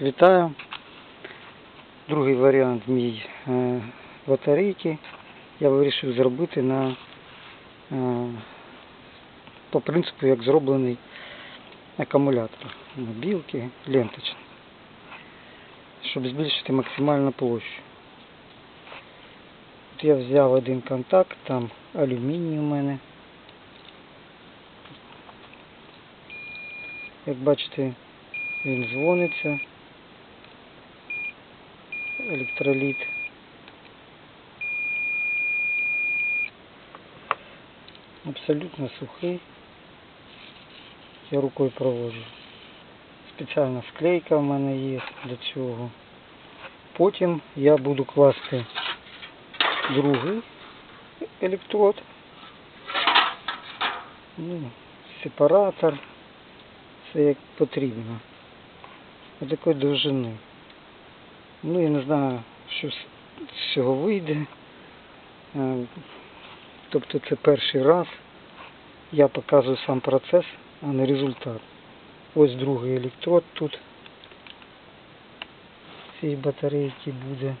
Вітаю. Другий варіант мій е, батарейки. Я вирішив зробити на е, по принципу, як зроблений акумулятор. Білки, ленточний. Щоб збільшити максимальну площу. От я взяв один контакт, там алюміній у мене. Як бачите, він дзвониться. Електроліт. Абсолютно сухий. Я рукою проводжу. Спеціальна склейка в мене є для цього. Потім я буду класти другий електрод. Ну, сепаратор. Це як потрібно. Ось такої довжини. Ну я не знаю, що з цього вийде. Е, Тобто це перший раз. Я показую сам процес, а не результат. Ось другий електрод тут цієї батарейки буде.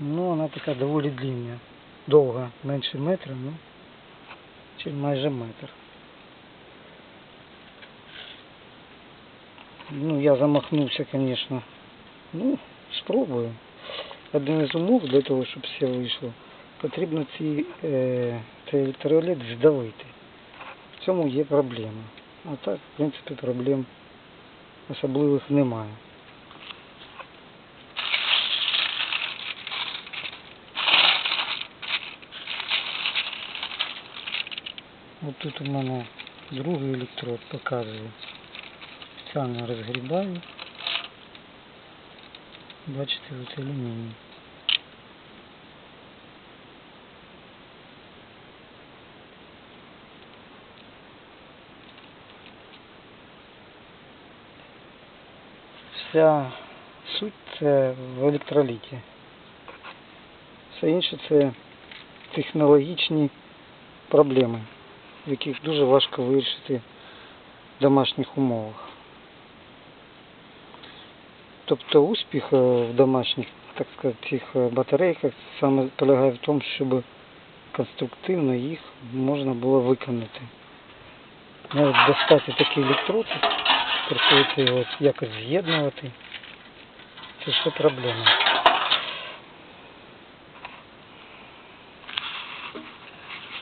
Ну, вона така доволі длинна. Довга, менше метра, ну, чи майже метр. Ну, я замахнувся, конечно. Ну, спробую. Один із умов для того, щоб все вийшло, потрібно ці, е, цей електроліт здавити. В цьому є проблема. А так, в принципі, проблем особливих немає. Ось тут у мене другий електрод показує. Спеціально розгрібаю. Бачите, от алюміній. Вся суть це в електроліті. Все інше це технологічні проблеми, яких дуже важко вирішити в домашніх умовах. Тобто успіх е, в домашніх, так сказати, цих е, батарейках саме полягає в тому, щоб конструктивно їх можна було виконати. Навіть достати такий електрод, приходиться його якось з'єднувати. Це все проблема.